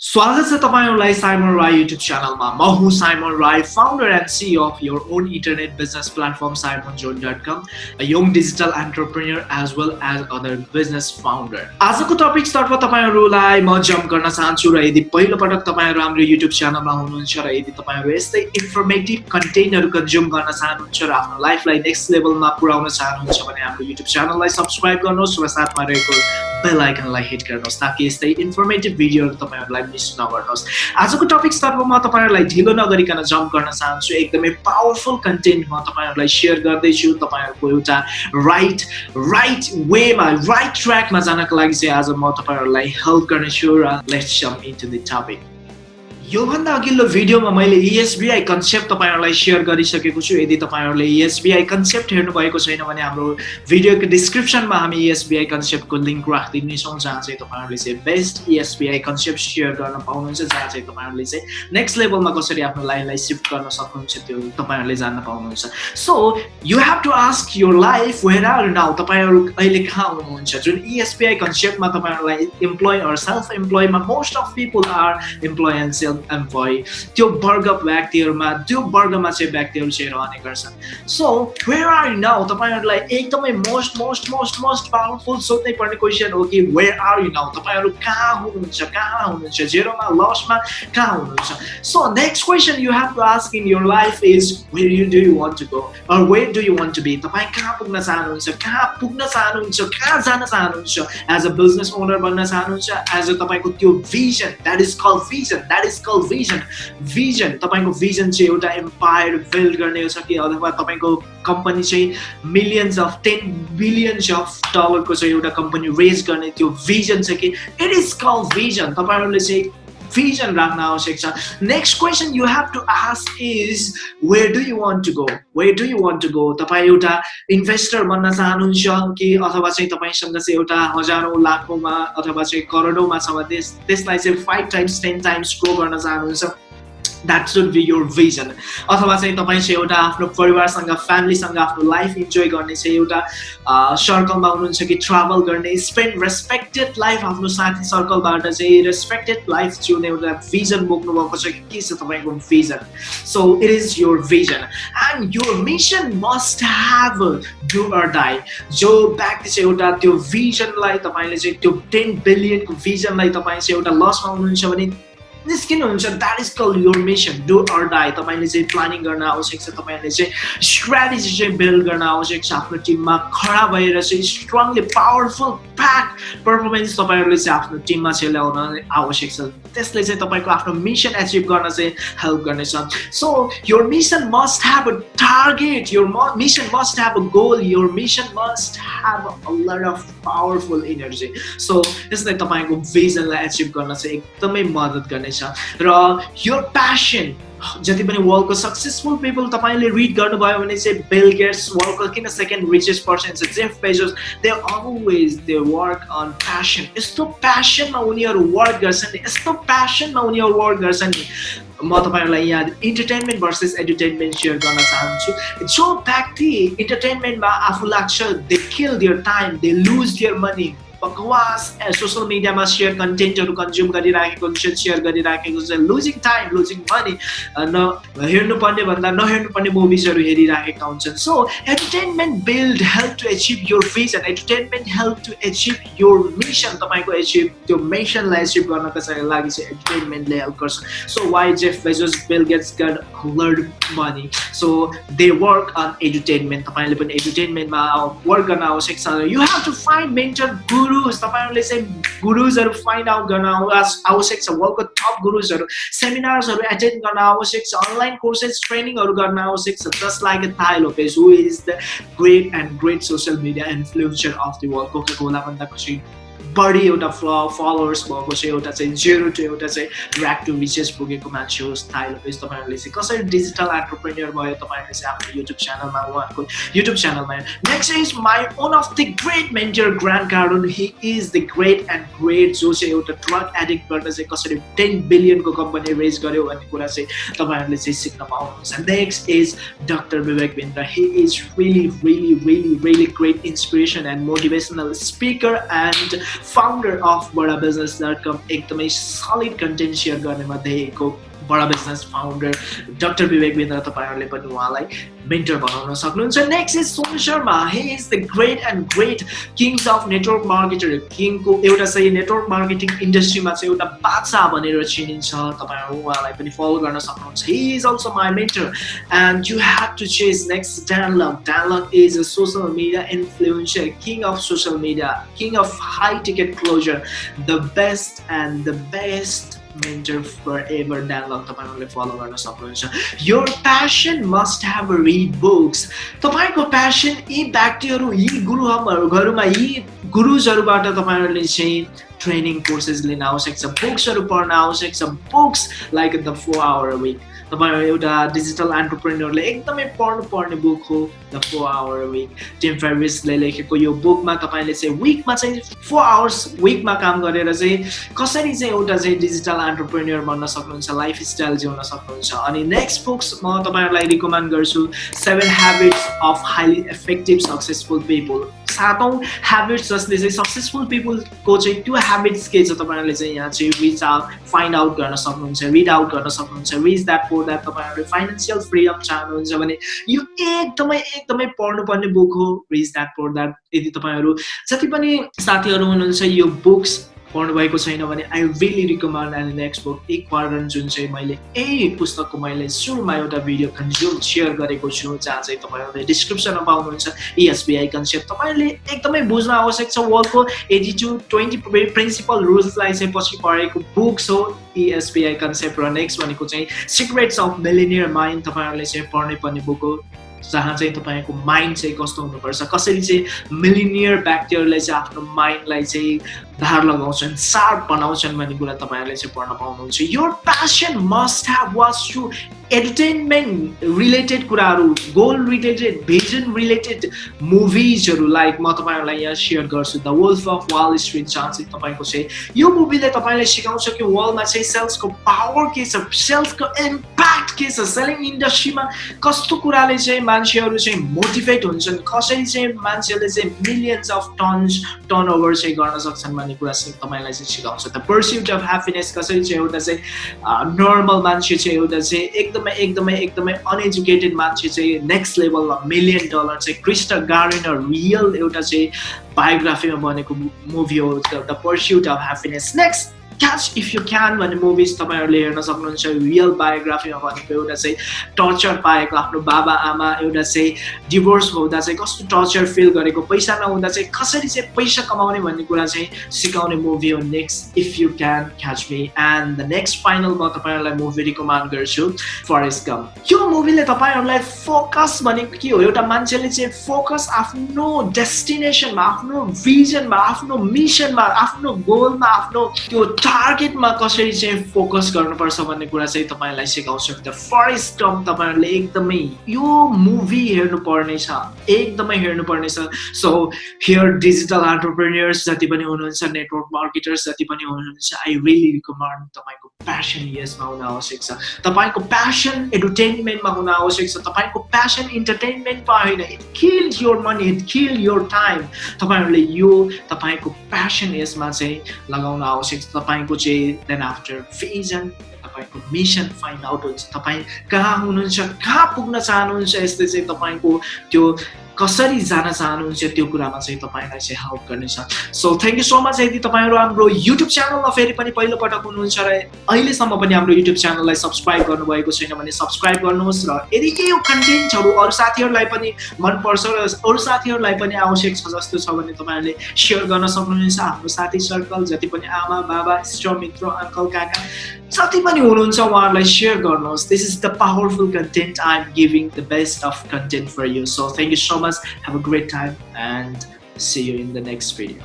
स्वागत छ तपाईँहरूलाई साइमन राई युट्युब च्यानलमा। म हुँ Simon Rai founder and C of your own internet business platform Simon John dot com young digital entrepreneur as well as other business founder आजको टपिक्सतर्फ तपाईँहरूलाई म जम्प गर्न चाहन्छु र यदि पहिलोपटक तपाईँहरू हाम्रो युट्युब च्यानलमा हुनुहुन्छ र यदि तपाईँहरू यस्तै इन्फर्मेटिभ कन्टेन्टहरू कन्ज्युम गर्न चाहनुहुन्छ र आफ्नो लाइफलाई नेक्स्ट लेभलमा पुऱ्याउन चाहनुहुन्छ भने हाम्रो युट्युब च्यानललाई सब्सक्राइब गर्नुहोस् र साथमा रहेको बेल आइकनलाई हिट गर्नुहोस् ताकि यस्तै इन्फर्मेटिभ भिडियोहरू तपाईँहरूलाई मिस नगर्नुहोस्। आजको टपिक्सतर्फ म तपाईँहरूलाई ढिलो नगरिकन जम्प गर्न चाहन्छु। एकदमै पावरफुल कन्टेन्ट म तपाईँहरूलाई सेयर गर्दैछु। तपाईँहरूको एउटा राइट राइट वेमा राइट ट्र्याकमा जानको लागि चाहिँ आज म तपाईँहरूलाई हेल्प गर्नेछु र let's jump into the topic योभन्दा अघिल्लो भिडियोमा मैले इएसबिआई कन्सेप्ट तपाईँहरूलाई सेयर गरिसकेको छु। यदि तपाईँहरूले इएसबिआई कन्सेप्ट हेर्नुभएको छैन भने हाम्रो भिडियोको डिस्क्रिप्सनमा हामी इएसबिआई कन्सेप्टको लिङ्क राखिदिनेछौँ जहाँ चाहिँ तपाईँहरूले चाहिँ बेस्ट इएसबिआई कन्सेप्ट सेयर गर्न पाउनुहुन्छ जहाँ चाहिँ तपाईँहरूले चाहिँ नेक्स्ट लेभलमा कसरी आफ्नो लाइफलाई सिफ्ट गर्न सक्नुहुन्छ त्यो तपाईँहरूले जान्न पाउनुहुन्छ। So you have to ask your life where are now तपाईँहरू अहिले कहाँ हुनुहुन्छ? जुन इएसबिआई कन्सेप्टमा तपाईँहरूलाई employee or self इम्प्लोइमा most of people are self employee त्यो वर्ग व्यक्तिहरूमा त्यो वर्गमा चाहिँ व्यक्तिहरू चाहिँ रहने गर्छन् so where are you now तपाईँहरूलाई एकदमै most most most most powerful सोध्नै पर्ने क्वेसन हो कि वेयर आर यु नाउ तपाईँहरू कहाँ हुनुहुन्छ? कहाँ हुनुहुन्छ? जेरोमा लसमा कहाँ हुनुहुन्छ? So next question you have to ask in your life is where you do you want to go or where do you want to be तपाईँ कहाँ पुग्न चाहनुहुन्छ? कहाँ पुग्न चाहनुहुन्छ? कहाँ जान चाहनुहुन्छ? एज अ बिजनेस ओनर बन्न चाहनुहुन्छ? एज अ तपाईँको त्यो vision that is call vision that is call vision vision तपाईँको भिजन चाहिँ एउटा एम्पायर बिल्ड गर्ने छ कि अथवा तपाईँको कम्पनी चाहिँ millions of ten billions of डलरको चाहिँ एउटा कम्पनी रेज गर्ने त्यो भिजन छ कि इट इज कल भिजन तपाईँहरूले चाहिँ vision राख्न आवश्यक छ next question you have to ask is where do you want to go where do you want to go तपाईँ एउटा इन्भेस्टर बन्न चाहनुहुन्छ कि अथवा चाहिँ तपाईँसँग चाहिँ एउटा हजारौँ लाखौँमा अथवा चाहिँ करोडौँमा छ त्यसलाई चाहिँ five times ten times grow गर्न चाहनुहुन्छ? That should be your vision अथवा चाहिँ तपाईँ चाहिँ एउटा आफ्नो परिवारसँग फ्यामिलीसँग आफ्नो लाइफ इन्जोय गर्ने चाहिँ एउटा सर्कलमा हुनुहुन्छ कि ट्राभल गर्ने स्पेन्ड रेस्पेक्टेड लाइफ आफ्नो साथी सर्कलबाट चाहिँ रेस्पेक्टेड लाइफ जिउने एउटा भिजन बोक्नुभएको छ कि के छ तपाईँको vision so it is your vision and your mission must have do or die जो व्यक्ति चाहिँ एउटा त्यो भिजनलाई तपाईँले चाहिँ त्यो टेन बिलियनको भिजनलाई तपाईँ चाहिँ एउटा लसमा हुनुहुन्छ भने निस्किनुहुन्छ that is call your mission do or die तपाईँले चाहिँ प्लानिङ गर्न आवश्यक छ तपाईँहरूले चाहिँ स्ट्राटेजी चाहिँ बिल्ड गर्न आवश्यक छ आफ्नो टिममा खडा भएर चाहिँ स्ट्रङली पावरफुल प्याक पर्फर्मेन्स तपाईँहरूले चाहिँ आफ्नो टिममा चाहिँ ल्याउन आवश्यक छ। त्यसले चाहिँ तपाईँको आफ्नो मिसन एचिभ गर्न चाहिँ हेल्प गर्नेछ। So your mission must have a target your mission must have a goal your mission must have a lot of powerful energy so यसले तपाईँको भिजनलाई एचिभ गर्न चाहिँ एकदमै मद्दत गर्नेछ। र यो प्यासन जति पनि वर्ल्डको सक्सेसफुल पिपल तपाईँले रिड गर्नुभयो भने चाहिँ बेल गेट्स वर्ल्डको किन सेकेन्ड रिचेस्ट पर्सन छ Jeff Bezos they always they work on passion यस्तो प्यासनमा उनीहरू वर्क गर्छन् नि यस्तो प्यासनमा उनीहरू वर्क गर्छन् नि। म तपाईँहरूलाई यहाँ इन्टरटेनमेन्ट भर्सेस एन्टरटेनमेन्ट सेयर गर्न चाहन्छु। जो व्यक्ति इन्टरटेनमेन्टमा आफू लाग्छ they kill their time they lose their money बकवास सोसियल मिडियामा सेयर कन्टेन्टहरू कन्ज्युम गरिराखेको हुन्छ सेयर गरिराखेको हुन्छ लुजिङ टाइम लुजिङ मनी न हेर्नुपर्ने भन्दा नहेर्नुपर्ने मुभिजहरू हेरिराखेका हुन्छन् so entertainment build help to achieve your vision entertainment help to achieve your mission तपाईँको एचिभ त्यो मिसनलाई एचिभ गर्नको लागि चाहिँ एन्टरटेनमेन्टले हेल्प गर्छ so why Jeff Bezos Bill Gates got lord money so they work on entertainment तपाईँले पनि एन्टरटेनमेन्टमा वर्क गर्न आवश्यक छ you have to find mentor gurus तपाईँहरूले चाहिँ गुरुजहरू फाइन्ड आउट गर्न आवश्यक छ वर्ल्डको टप गुरुजहरू सेमिनार्सहरू एटेन्ड गर्न आवश्यक छ अनलाइन कोर्सेस ट्रेनिङहरू गर्न आवश्यक छ just like Tai Lopez who is the great and great social media influencer of the world Cola भन्दा खुसी बढी एउटा फ्ल फलोवर्स भएको चाहिँ एउटा चाहिँ जेरो टु एउटा चाहिँ ऱ्याक टु रिचेस पुगेको मान्छे होस् थाहा लोपेज तपाईँहरूले चाहिँ कसरी डिजिटल एन्टरप्रेन्यर भयो तपाईँहरूले चाहिँ आफ्नो युट्युब च्यानलमा उहाँहरूको युट्युब च्यानलमा next is my one of the great mentor Grant Cardone he is the great and great जो चाहिँ एउटा ड्रग एडिक्टबाट चाहिँ कसरी टेन बिलियनको कम्पनी रेज गर्यो भन्ने कुरा चाहिँ तपाईँहरूले चाहिँ सिक्न पाउनुहुन्छ next is doctor Vivek Bindra he is really really really really great inspiration and motivational speaker and founder of Bada business dot com एकदमै सलिड कन्टेन्ट सेयर गर्नेमा देखेको Bada business founder doctor Vivek Bindra तपाईँहरूले पनि उहाँलाई mentor बनाउन सक्नुहुन्छ. Next is Sonu Sharma he is the great and great kings of network marketer किङको एउटा चाहिँ नेटवर्क मार्केटिङ इन्डस्ट्रीमा चाहिँ एउटा बादशाह भनेर चिनिन्छ। तपाईँहरू उहाँलाई पनि फलो गर्न सक्नुहुन्छ। He is also my mentor and you have to chase next Dan Lok Dan Lok is a social media influencer king of social media king of high ticket closer the best and the best mentor forever dialogue तपाईँहरूले follow गर्न सक्नुहुन्छ यो passion must have read books तपाईँको passion यी व्यक्तिहरू यी गुरुहरूमा यी गुरुजहरूबाट तपाईँहरूले चाहिँ ट्रेनिङ कोर्सेस लिन आवश्यक छ बुक्सहरू पढ्न आवश्यक छ books like the four hour week तपाईँहरू एउटा डिजिटल एन्टरप्रेन्यरले एकदमै पढ्नु पर्ने बुक हो the four hour week Tim फेरिसले लेखेको यो बुकमा तपाईँले चाहिँ विकमा चाहिँ फोर आवर्स विकमा काम गरेर चाहिँ कसरी चाहिँ एउटा चाहिँ डिजिटल एन्टरप्रेन्यर बन्न सक्नुहुन्छ लाइफ स्टाइल जिउन सक्नुहुन्छ? अनि नेक्स्ट बुक्स म तपाईँहरूलाई रिकमेन्ड गर्छु seven habits of highly effective successful people सातौँ हेबिट्स जसले चाहिँ सक्सेसफुल पिपुलको चाहिँ त्यो हेबिट्स के छ तपाईँहरूले चाहिँ यहाँ चाहिँ रिच आउट फाइन्ड आउट गर्न सक्नुहुन्छ रिड आउट गर्न सक्नुहुन्छ रिच द्याट फोर द्याट तपाईँहरूले फाइनेन्सियल फ्रिडम चाहनुहुन्छ भने यो एकदमै एकदमै पढ्नुपर्ने बुक हो रिच द्याट फोर द्याट यदि तपाईँहरू जति पनि साथीहरू हुनुहुन्छ यो बुक्स पढ्नुभएको छैन भने I really recommend and next book एक क्वार्टन जुन चाहिँ मैले यही पुस्तकको मैले सुरुमा एउटा भिडियो कन्ज्युम सेयर गरेको छु जहाँ चाहिँ तपाईँहरूले डिस्क्रिप्सनमा पाउनुहुन्छ इएसबिआई कन्सेप्ट तपाईँहरूले एकदमै बुझ्न आवश्यक छ वर्ल्डको एटी टू ट्वेन्टी प्रिन्सिपल रुल्सलाई चाहिँ पछि पढेको बुक्स हो इएसबिआई कन्सेप्ट र नेक्स्ट भनेको चाहिँ सिक्रेट्स अफ मिलिनियर माइन्ड तपाईँहरूले चाहिँ पढ्नै पर्ने बुक हो जहाँ चाहिँ तपाईँको माइन्ड चाहिँ कस्तो हुनुपर्छ कसरी चाहिँ मिलिनियर व्यक्तिहरूले चाहिँ आफ्नो माइन्डलाई चाहिँ धार लगाउँछन् सार्प बनाउँछन् भन्ने कुरा तपाईँहरूले चाहिँ पढ्न पाउनुहुन्छ। यो passion must have watch to entertainment related कुराहरू गोल रिलेटेड भिजन रिलेटेड मुभिजहरू लाइक म तपाईँहरूलाई यहाँ सेयर गर्छु। The wolf of wall street चाहिँ तपाईँको चाहिँ यो मुभीले तपाईँलाई सिकाउँछ कि वर्ल्डमा चाहिँ सेल्सको पावर के छ सेल्सको इम्प्याक्ट के छ सेलिङ इन्डस्ट्रीमा कस्तो कुराले चाहिँ मान्छेहरू चाहिँ मोटिभेट हुन्छन् कसरी चाहिँ मान्छेहरूले चाहिँ millions of tons turn over चाहिँ गर्न सक्छन् भन्ने कुरा चाहिँ तपाईँलाई चाहिँ सिकाउँछ द पर्स्युट अफ ह्याप्पिनेस कसरी चाहिँ एउटा चाहिँ नर्मल मान्छे चाहिँ एउटा चाहिँ एकदमै एकदमै एकदमै अनएजुकेटेड मान्छे चाहिँ नेक्स्ट लेभलमा मिलियन डलर चाहिँ क्रिस्ट गार्डनर रियल एउटा चाहिँ बायोग्राफीमा बनेको मुभी हो the pursuit of happiness next catch if you can भन्ने मुभिज तपाईँहरूले हेर्न सक्नुहुन्छ रियल बायोग्राफीमा भनेको एउटा चाहिँ टर्चर पाएको आफ्नो बाबा आमा एउटा चाहिँ डिभोर्स हुँदा चाहिँ कस्तो टर्चर फिल गरेको पैसा नहुँदा चाहिँ कसरी चाहिँ पैसा कमाउने भन्ने कुरा चाहिँ सिकाउने मुभी हो next if you can catch me and the next final म तपाईँहरूलाई मुभी रिकमेन्ड गर्छु फरेस्ट कम यो मुभीले तपाईँहरूलाई फोकस भनेको के हो एउटा मान्छेले चाहिँ फोकस आफ्नो डेस्टिनेसनमा आफ्नो भिजनमा आफ्नो मिसनमा आफ्नो गोलमा आफ्नो त्यो टार्गेटमा कसरी चाहिँ फोकस गर्नुपर्छ भन्ने कुरा चाहिँ तपाईँलाई सिकाउँछ. द फरेस्ट टर्म तपाईँहरूले एकदमै यो मुभी हेर्नुपर्ने छ एकदमै हेर्नुपर्ने छ। सो हियर डिजिटल एन्टरप्रेनियर्स जति पनि हुनुहुन्छ नेटवर्क मार्केटर्स जति पनि हुनुहुन्छ आई रियली रिकमेन्ड तपाईँको प्यासन यसमा हुन आवश्यक छ। तपाईँको प्यासन एन्टरटेनमेन्टमा हुन आवश्यक छ। तपाईँको प्यासन इन्टरटेनमेन्टमा होइन it kill your money it kill your time तपाईँहरूले यो तपाईँको प्यासन यसमा चाहिँ लगाउन आवश्यक छ। तपाईँ तपाईँको चाहिँ देन आफ्टर भिजन तपाईँको मिसन फाइन्ड आउट हुन्छ तपाईँ कहाँ हुनुहुन्छ कहाँ पुग्न चाहनुहुन्छ यस्तै चाहिँ तपाईँको त्यो कसरी जान चाहनुहुन्छ त्यो कुरामा चाहिँ तपाईँलाई चाहिँ हेल्प गर्नेछ so thank you so much यदि तपाईँहरू हाम्रो युट्युब च्यानलमा फेरि पनि पहिलोपटक हुनुहुन्छ र अहिलेसम्म पनि हाम्रो युट्युब च्यानललाई सब्सक्राइब गर्नुभएको छैन भने सब्सक्राइब गर्नुहोस् र यदि के यो कन्टेन्टहरू अरू साथीहरूलाई पनि मनपर्छ र अरू साथीहरूलाई पनि आवश्यक छ जस्तो छ भने तपाईँहरूले सेयर गर्न सक्नुहुन्छ। हाम्रो साथी सर्कल जति पनि आमा बाबा इष्ट मित्र अङ्कल काका जति पनि हुनुहुन्छ उहाँहरूलाई सेयर गर्नुहोस्। This is the powerful content I am giving the best of content for you so thank you so much Have a great time and see you in the next video.